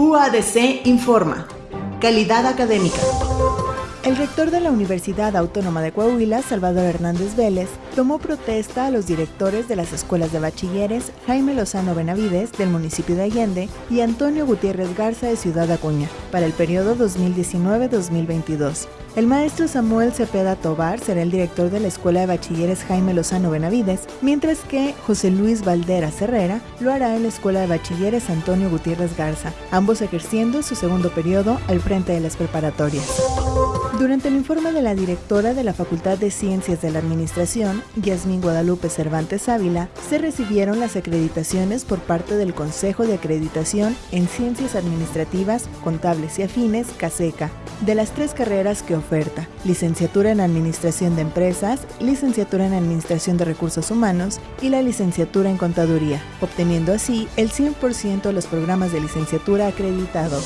UADC informa. Calidad académica. El rector de la Universidad Autónoma de Coahuila, Salvador Hernández Vélez, tomó protesta a los directores de las escuelas de bachilleres Jaime Lozano Benavides del municipio de Allende y Antonio Gutiérrez Garza de Ciudad Acuña para el periodo 2019-2022. El maestro Samuel Cepeda Tobar será el director de la Escuela de Bachilleres Jaime Lozano Benavides, mientras que José Luis Valdera Herrera lo hará en la Escuela de Bachilleres Antonio Gutiérrez Garza, ambos ejerciendo su segundo periodo al frente de las preparatorias. Durante el informe de la directora de la Facultad de Ciencias de la Administración, Yasmín Guadalupe Cervantes Ávila, se recibieron las acreditaciones por parte del Consejo de Acreditación en Ciencias Administrativas, Contables y Afines, CASECA, de las tres carreras que oferta, licenciatura en Administración de Empresas, licenciatura en Administración de Recursos Humanos y la licenciatura en Contaduría, obteniendo así el 100% de los programas de licenciatura acreditados.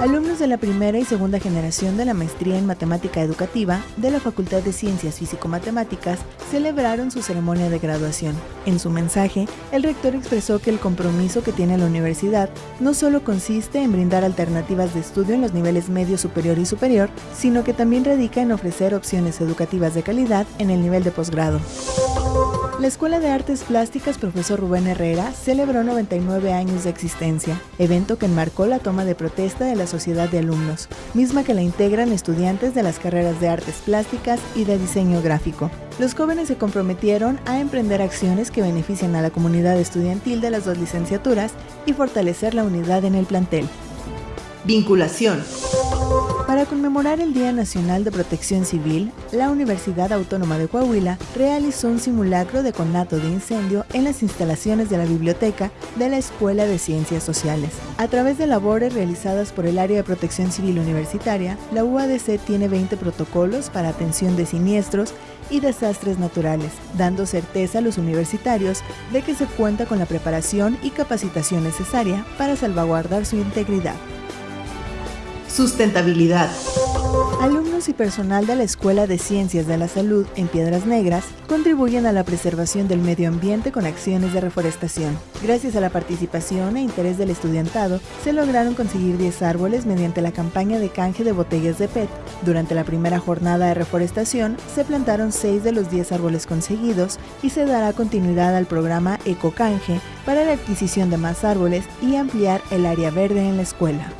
Alumnos de la primera y segunda generación de la maestría en Matemática Educativa de la Facultad de Ciencias Físico-Matemáticas celebraron su ceremonia de graduación. En su mensaje, el rector expresó que el compromiso que tiene la universidad no solo consiste en brindar alternativas de estudio en los niveles medio, superior y superior, sino que también radica en ofrecer opciones educativas de calidad en el nivel de posgrado. La Escuela de Artes Plásticas Profesor Rubén Herrera celebró 99 años de existencia, evento que enmarcó la toma de protesta de la sociedad de alumnos, misma que la integran estudiantes de las carreras de Artes Plásticas y de Diseño Gráfico. Los jóvenes se comprometieron a emprender acciones que beneficien a la comunidad estudiantil de las dos licenciaturas y fortalecer la unidad en el plantel. Vinculación. Para conmemorar el Día Nacional de Protección Civil, la Universidad Autónoma de Coahuila realizó un simulacro de conato de incendio en las instalaciones de la biblioteca de la Escuela de Ciencias Sociales. A través de labores realizadas por el Área de Protección Civil Universitaria, la UADC tiene 20 protocolos para atención de siniestros y desastres naturales, dando certeza a los universitarios de que se cuenta con la preparación y capacitación necesaria para salvaguardar su integridad. Sustentabilidad. Alumnos y personal de la Escuela de Ciencias de la Salud en Piedras Negras contribuyen a la preservación del medio ambiente con acciones de reforestación. Gracias a la participación e interés del estudiantado, se lograron conseguir 10 árboles mediante la campaña de canje de botellas de PET. Durante la primera jornada de reforestación, se plantaron 6 de los 10 árboles conseguidos y se dará continuidad al programa Ecocanje para la adquisición de más árboles y ampliar el área verde en la escuela.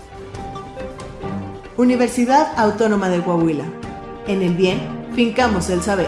Universidad Autónoma de Coahuila. En el bien, fincamos el saber.